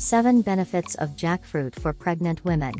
7 Benefits of Jackfruit for Pregnant Women.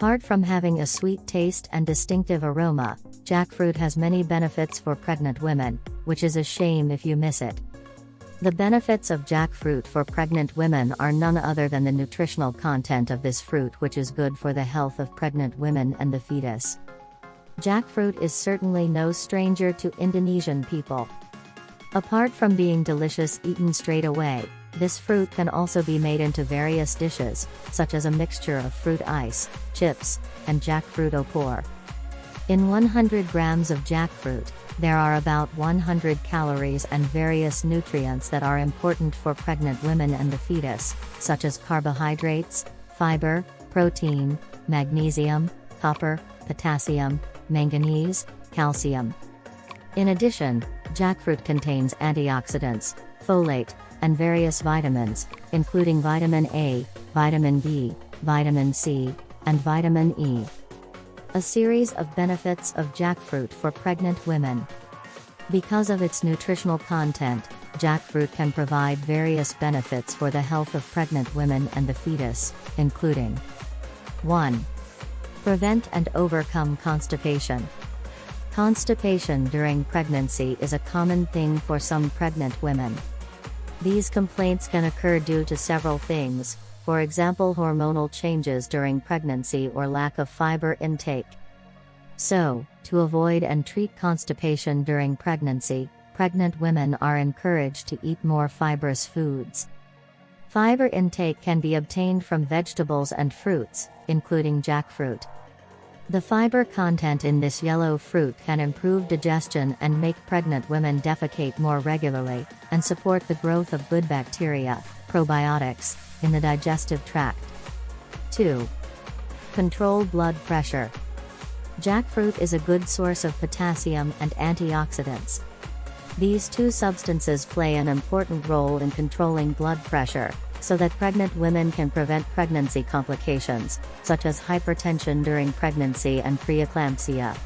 Apart from having a sweet taste and distinctive aroma, jackfruit has many benefits for pregnant women, which is a shame if you miss it. The benefits of jackfruit for pregnant women are none other than the nutritional content of this fruit, which is good for the health of pregnant women and the fetus. Jackfruit is certainly no stranger to Indonesian people. Apart from being delicious eaten straight away, this fruit can also be made into various dishes, such as a mixture of fruit ice, chips, and jackfruit au opor. In 100 grams of jackfruit, there are about 100 calories and various nutrients that are important for pregnant women and the fetus, such as carbohydrates, fiber, protein, magnesium, copper, potassium, manganese, calcium. In addition, jackfruit contains antioxidants, folate, and various vitamins, including vitamin A, vitamin B, vitamin C, and vitamin E. A series of benefits of jackfruit for pregnant women. Because of its nutritional content, jackfruit can provide various benefits for the health of pregnant women and the fetus, including 1. Prevent and overcome constipation. Constipation during pregnancy is a common thing for some pregnant women. These complaints can occur due to several things, for example hormonal changes during pregnancy or lack of fiber intake. So, to avoid and treat constipation during pregnancy, pregnant women are encouraged to eat more fibrous foods. Fiber intake can be obtained from vegetables and fruits, including jackfruit. The fiber content in this yellow fruit can improve digestion and make pregnant women defecate more regularly, and support the growth of good bacteria, probiotics, in the digestive tract. 2. Control blood pressure. Jackfruit is a good source of potassium and antioxidants. These two substances play an important role in controlling blood pressure, so that pregnant women can prevent pregnancy complications, such as hypertension during pregnancy and preeclampsia.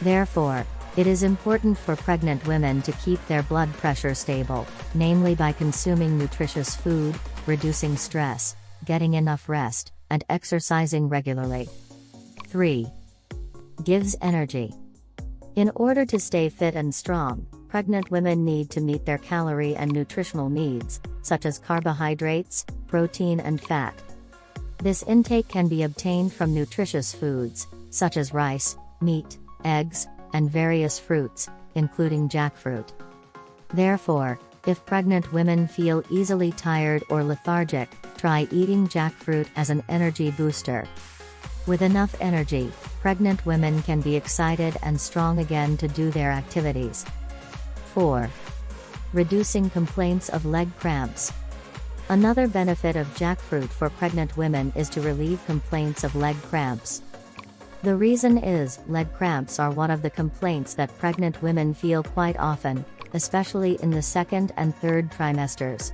Therefore, it is important for pregnant women to keep their blood pressure stable, namely by consuming nutritious food, reducing stress, getting enough rest, and exercising regularly. 3. Gives energy. In order to stay fit and strong, pregnant women need to meet their calorie and nutritional needs, such as carbohydrates, protein, and fat. This intake can be obtained from nutritious foods, such as rice, meat, eggs, and various fruits, including jackfruit. Therefore, if pregnant women feel easily tired or lethargic, try eating jackfruit as an energy booster. With enough energy, pregnant women can be excited and strong again to do their activities. 4. Reducing complaints of leg cramps. Another benefit of jackfruit for pregnant women is to relieve complaints of leg cramps. The reason is, leg cramps are one of the complaints that pregnant women feel quite often, especially in the second and third trimesters.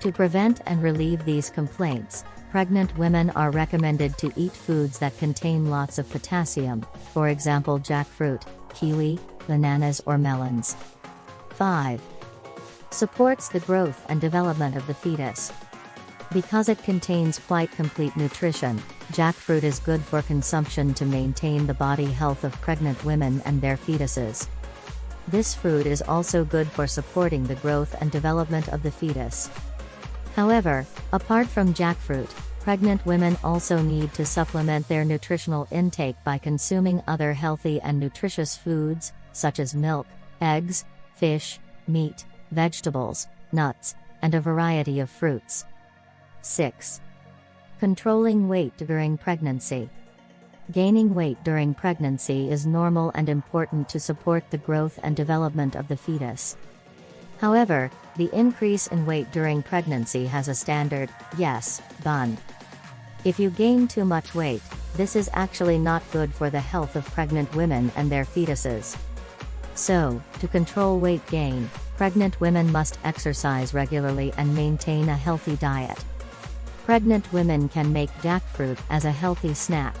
To prevent and relieve these complaints, pregnant women are recommended to eat foods that contain lots of potassium, for example jackfruit, kiwi, bananas or melons. 5. Supports the growth and development of the fetus. Because it contains quite complete nutrition, jackfruit is good for consumption to maintain the body health of pregnant women and their fetuses. This fruit is also good for supporting the growth and development of the fetus. However, apart from jackfruit, pregnant women also need to supplement their nutritional intake by consuming other healthy and nutritious foods, such as milk, eggs, fish, meat, vegetables, nuts, and a variety of fruits. 6. Controlling weight during pregnancy. Gaining weight during pregnancy is normal and important to support the growth and development of the fetus. However, the increase in weight during pregnancy has a standard, yes, bun. If you gain too much weight, this is actually not good for the health of pregnant women and their fetuses. So, to control weight gain, pregnant women must exercise regularly and maintain a healthy diet. Pregnant women can make jackfruit as a healthy snack.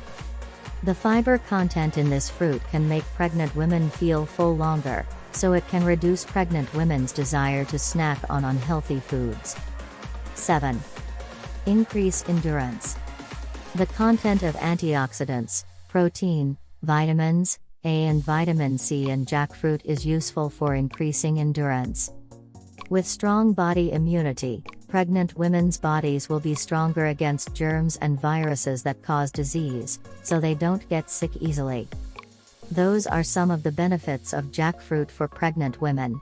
The fiber content in this fruit can make pregnant women feel full longer, so it can reduce pregnant women's desire to snack on unhealthy foods. 7. Increase endurance. The content of antioxidants, protein, vitamins, A and vitamin C in jackfruit is useful for increasing endurance. With strong body immunity, pregnant women's bodies will be stronger against germs and viruses that cause disease, so they don't get sick easily. Those are some of the benefits of jackfruit for pregnant women.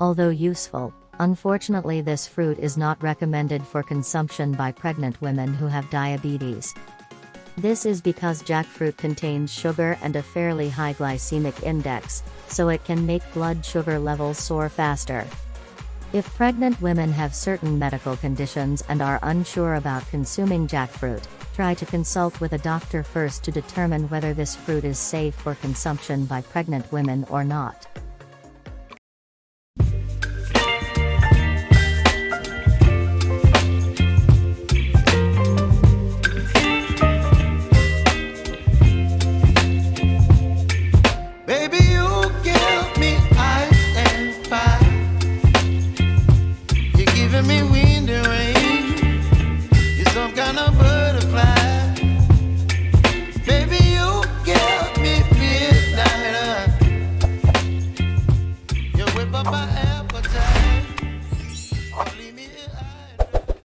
Although useful, unfortunately this fruit is not recommended for consumption by pregnant women who have diabetes. This is because jackfruit contains sugar and a fairly high glycemic index, so it can make blood sugar levels soar faster. If pregnant women have certain medical conditions and are unsure about consuming jackfruit, try to consult with a doctor first to determine whether this fruit is safe for consumption by pregnant women or not.